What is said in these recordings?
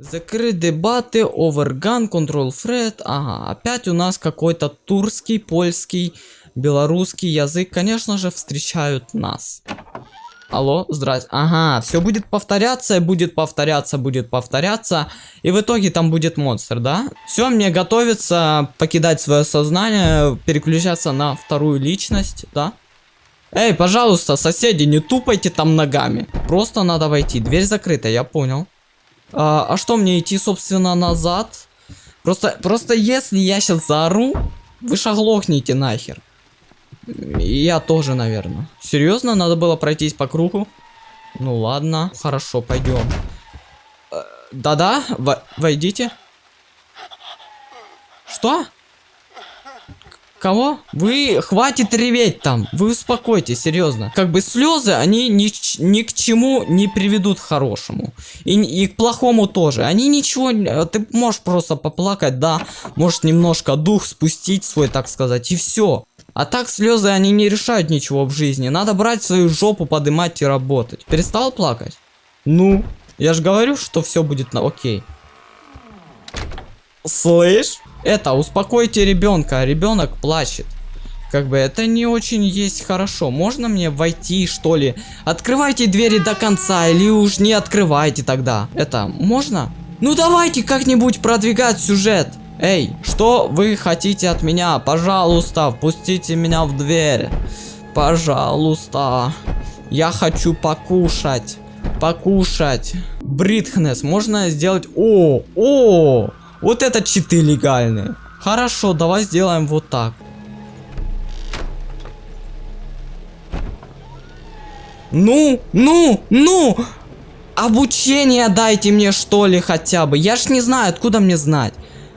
Закрыть дебаты, оверган, контрол фред. Ага, опять у нас какой-то турский, польский, белорусский язык, конечно же, встречают нас. Алло, здрасте. Ага, все будет повторяться, будет повторяться, будет повторяться. И в итоге там будет монстр, да? Все, мне готовится покидать свое сознание, переключаться на вторую личность, да? Эй, пожалуйста, соседи, не тупайте там ногами. Просто надо войти. Дверь закрыта, я понял. А, а что мне идти, собственно, назад? Просто, просто если я сейчас заору, вы шаглохните нахер. Я тоже, наверное. Серьезно, надо было пройтись по кругу? Ну ладно, хорошо, пойдем. Э, Да-да, во- войдите. Что? Кого? Вы хватит реветь там. Вы успокойтесь, серьезно. Как бы слезы, они ни, ни к чему не приведут хорошему. И, и к плохому тоже. Они ничего... э, Ты можешь просто поплакать, да. Можешь немножко дух спустить свой, так сказать, и все. А так слезы, они не решают ничего в жизни. Надо брать свою жопу, подымать и работать. Перестал плакать? Ну, я же говорю, что все будет на окей. Слышь? Это, успокойте ребенка, ребенок плачет. Как бы это не очень есть хорошо. Можно мне войти, что ли? Открывайте двери до конца, или уж не открывайте тогда. Это, можно? Ну давайте как-нибудь продвигать сюжет. Эй, что вы хотите от меня? Пожалуйста, впустите меня в дверь. Пожалуйста. Я хочу покушать. Покушать. Бритхнес, можно сделать... О, о, вот это читы легальные. Хорошо, давай сделаем вот так. Ну, ну, ну! Обучение дайте мне что ли хотя бы. Я ж не знаю, откуда мне знать.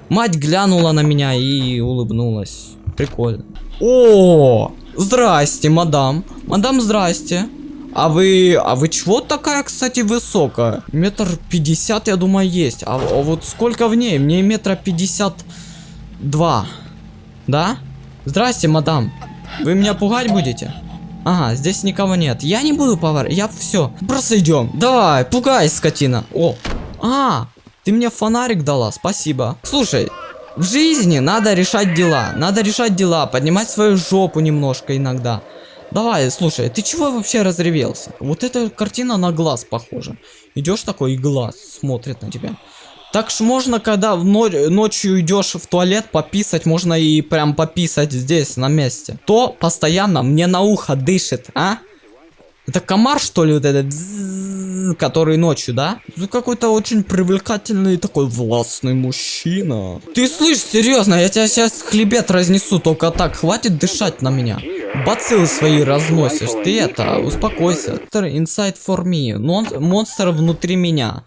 Мать глянула на меня и улыбнулась. Прикольно. О, здрасте, мадам. Мадам, здрасте. А вы, а вы чего такая, кстати, высокая? Метр пятьдесят, я думаю, есть. А, а вот сколько в ней? Мне метра пятьдесят два. Да? Здрасте, мадам. Вы меня пугать будете? Ага, здесь никого нет. Я не буду повар. Я все. Просто идем. Давай, пугай, скотина. О. А, ты мне фонарик дала. Спасибо. Слушай, в жизни надо решать дела. Надо решать дела, поднимать свою жопу немножко иногда. Давай, слушай, ты чего вообще разревелся? Вот эта картина на глаз похожа. Идешь такой и глаз смотрит на тебя. Так ж можно, когда в но- ночью идешь в туалет пописать, можно и прям пописать здесь, на месте. То постоянно мне на ухо дышит, а? Это комар, что ли, вот этот, который ночью, да? Ну, какой-то очень привлекательный такой властный мужчина. Ты слышь, серьезно, я тебя сейчас хлебет разнесу, только так, хватит дышать на меня. Бациллы свои разносишь, ты это, успокойся. Inside for me, Мон- монстр внутри меня.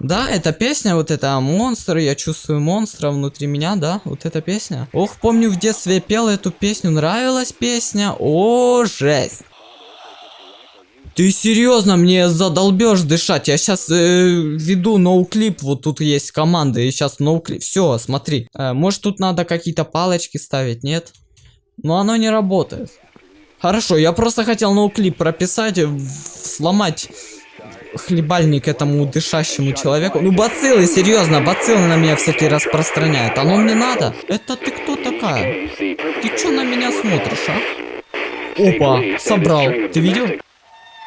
Да, эта песня, вот эта монстр, я чувствую монстра внутри меня, да, вот эта песня. Ох, помню в детстве я пел эту песню, нравилась песня, о, жесть. Ты серьезно мне задолбешь дышать? Я сейчас веду ноуклип, вот тут есть команда, и сейчас ноуклип. Все, смотри. Э, может тут надо какие-то палочки ставить, нет? Но оно не работает. Хорошо, я просто хотел ноуклип прописать, в- сломать хлебальник этому дышащему человеку. Ну бациллы, серьезно, бациллы на меня всякие распространяют. Оно мне надо? Это ты кто такая? Ты чё на меня смотришь, а? Опа, собрал. Ты видел?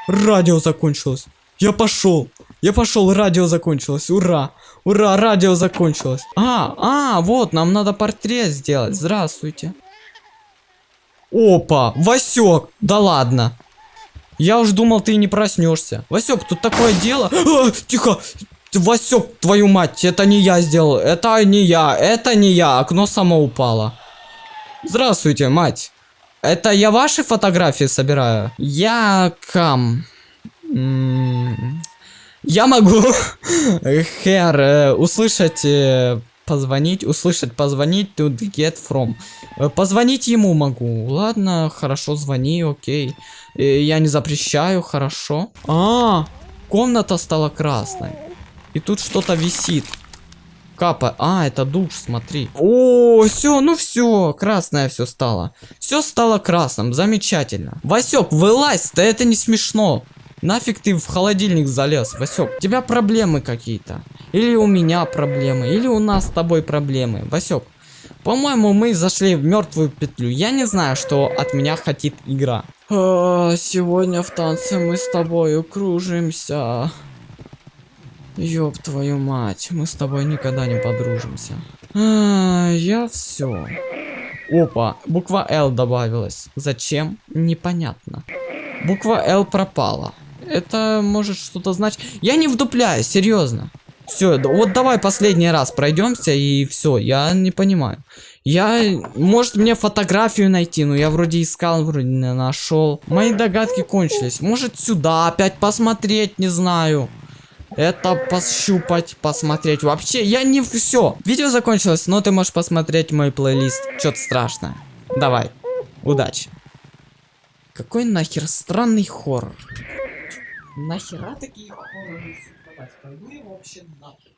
Радио закончилось. Я пошел. Я пошел, радио закончилось. Ура. Ура, радио закончилось. А, а, вот, нам надо портрет сделать. Здравствуйте. Опа, Васек. Да ладно. Я уж думал, ты не проснешься. Васек, тут такое дело. А, тихо. Васек, твою мать, это не я сделал. Это не я. Это не я. Окно само упало. Здравствуйте, мать. Это я ваши фотографии собираю? Я кам. Я могу, Хер, э, услышать, э, позвонить, услышать, позвонить to get from. Э, Позвонить ему могу. Ладно, хорошо, звони, окей. Я не запрещаю, хорошо. А, комната стала красной. И тут что-то висит. Капа. А, это душ, смотри. О, все, ну все, красное все стало. Все стало красным, замечательно. Васек, вылазь, да это не смешно. Нафиг ты в холодильник залез, Васек? У тебя проблемы какие-то. Или у меня проблемы, или у нас с тобой проблемы. Васек, по-моему, мы зашли в мертвую петлю. Я не знаю, что от меня хотит игра. А, сегодня в танце мы с тобой кружимся. Ёб твою мать, мы с тобой никогда не подружимся. А, я все. Опа, буква Л добавилась. Зачем? Непонятно. Буква Л пропала. Это может что-то значить. Я не вдупляю, серьезно. Все, вот давай последний раз пройдемся и все. Я не понимаю. Я, может мне фотографию найти, но я вроде искал, вроде не нашел. Мои догадки кончились. Может сюда опять посмотреть, не знаю. Это пощупать, посмотреть. Вообще, я не все. Видео закончилось, но ты можешь посмотреть мой плейлист. Что-то страшное. Давай. Удачи. Какой нахер странный хоррор. Нахера такие хорроры? Пойду я вообще нахер.